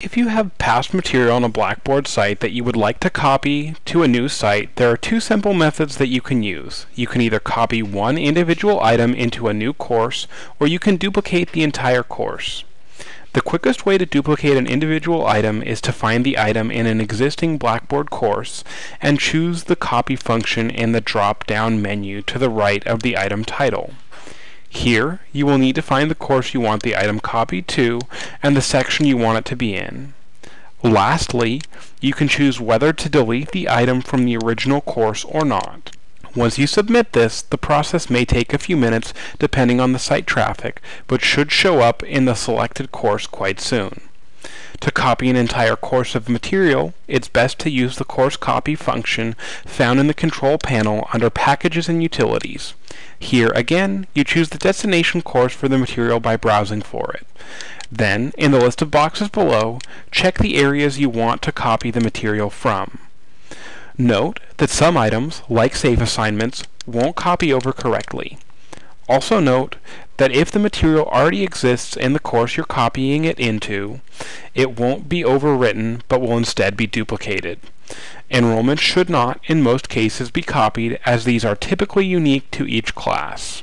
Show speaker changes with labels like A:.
A: If you have past material on a Blackboard site that you would like to copy to a new site, there are two simple methods that you can use. You can either copy one individual item into a new course, or you can duplicate the entire course. The quickest way to duplicate an individual item is to find the item in an existing Blackboard course and choose the copy function in the drop-down menu to the right of the item title. Here, you will need to find the course you want the item copied to and the section you want it to be in. Lastly, you can choose whether to delete the item from the original course or not. Once you submit this, the process may take a few minutes depending on the site traffic, but should show up in the selected course quite soon. To copy an entire course of material, it's best to use the course copy function found in the control panel under Packages and Utilities. Here again, you choose the destination course for the material by browsing for it. Then, in the list of boxes below, check the areas you want to copy the material from. Note that some items, like save assignments, won't copy over correctly. Also note that if the material already exists in the course you're copying it into, it won't be overwritten but will instead be duplicated. Enrollment should not, in most cases, be copied as these are typically unique to each class.